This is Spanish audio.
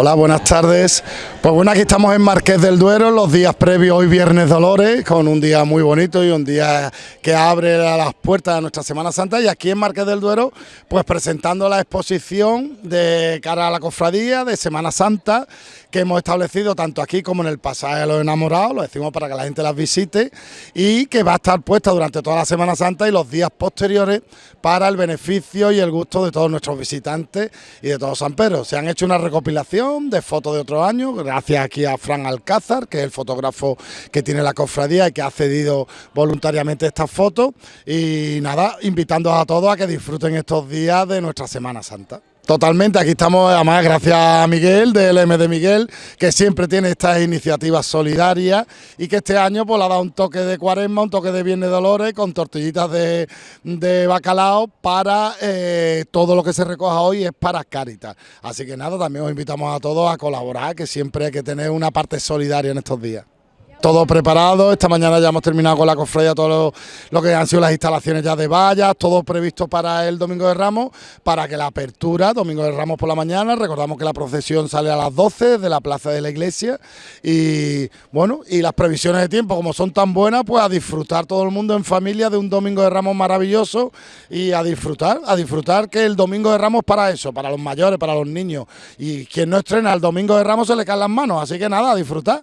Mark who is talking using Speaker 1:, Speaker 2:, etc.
Speaker 1: Hola, buenas tardes. Pues bueno, aquí estamos en Marqués del Duero, los días previos, hoy Viernes Dolores, con un día muy bonito y un día que abre las puertas de nuestra Semana Santa. Y aquí en Marqués del Duero, pues presentando la exposición de cara a la cofradía de Semana Santa, que hemos establecido tanto aquí como en el pasaje de los enamorados, lo decimos para que la gente las visite, y que va a estar puesta durante toda la Semana Santa y los días posteriores para el beneficio y el gusto de todos nuestros visitantes y de todos San Pedro. Se han hecho una recopilación de fotos de otros años, gracias aquí a Fran Alcázar, que es el fotógrafo que tiene la cofradía y que ha cedido voluntariamente estas fotos. Y nada, invitando a todos a que disfruten estos días de nuestra Semana Santa. Totalmente, aquí estamos además gracias a Miguel del M de Miguel, que siempre tiene estas iniciativas solidarias y que este año pues le ha dado un toque de cuaresma, un toque de Viernes de Dolores con tortillitas de, bacalao para eh, todo lo que se recoja hoy es para Caritas. Así que nada, también os invitamos a todos a colaborar, que siempre hay que tener una parte solidaria en estos días todo preparado. Esta mañana ya hemos terminado con la cofradía todo lo, que han sido las instalaciones ya de vallas, todo previsto para el Domingo de Ramos, para que la apertura, Domingo de Ramos por la mañana, recordamos que la procesión sale a las 12 de la plaza de la iglesia y bueno, y las previsiones de tiempo como son tan buenas, pues a disfrutar todo el mundo en familia de un Domingo de Ramos maravilloso y a disfrutar, a disfrutar que el Domingo de Ramos para eso, para los mayores, para los niños y quien no estrena el Domingo de Ramos se le caen las manos, así que nada, a disfrutar.